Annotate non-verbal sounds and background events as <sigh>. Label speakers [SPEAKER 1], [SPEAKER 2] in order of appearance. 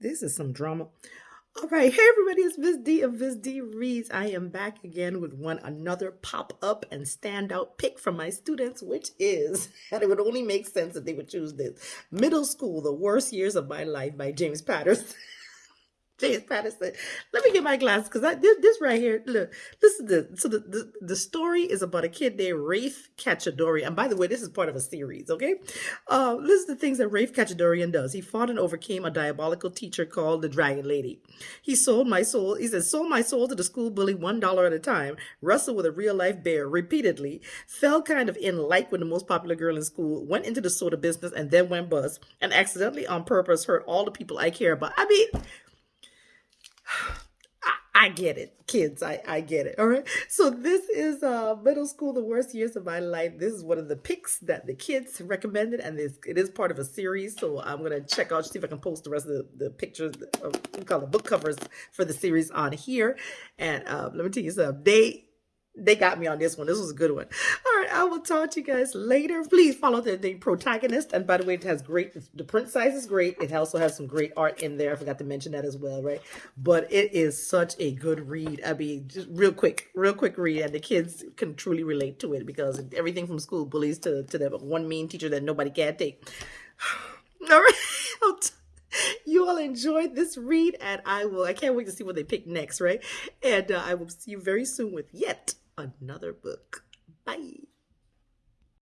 [SPEAKER 1] This is some drama. All right, hey everybody, it's Miss D of Miss D Reads. I am back again with one another pop up and standout pick from my students, which is, <laughs> and it would only make sense that they would choose this Middle School, The Worst Years of My Life by James Patterson. <laughs> James Patterson. Let me get my glasses because this, this right here. Look, listen to this. So the, the, the story is about a kid named Rafe Khatchadorian. And by the way, this is part of a series, okay? Uh, listen to the things that Rafe Khatchadorian does. He fought and overcame a diabolical teacher called the Dragon Lady. He sold my soul. He said, sold my soul to the school bully one dollar at a time. Wrestled with a real life bear repeatedly. Fell kind of in like with the most popular girl in school. Went into the soda business and then went bust. And accidentally on purpose hurt all the people I care about. I mean. I get it, kids. I, I get it. All right. So this is uh middle school, the worst years of my life. This is one of the picks that the kids recommended, and this it is part of a series. So I'm gonna check out see if I can post the rest of the, the pictures of we call the book covers for the series on here. And um, let me tell you something. They they got me on this one. This was a good one. I will talk to you guys later. Please follow the, the protagonist. And by the way, it has great, the print size is great. It also has some great art in there. I forgot to mention that as well, right? But it is such a good read. I mean, just real quick, real quick read. And the kids can truly relate to it because everything from school bullies to, to the one mean teacher that nobody can take. <sighs> All right. <laughs> you all enjoyed this read and I will, I can't wait to see what they pick next, right? And uh, I will see you very soon with yet another book. Bye.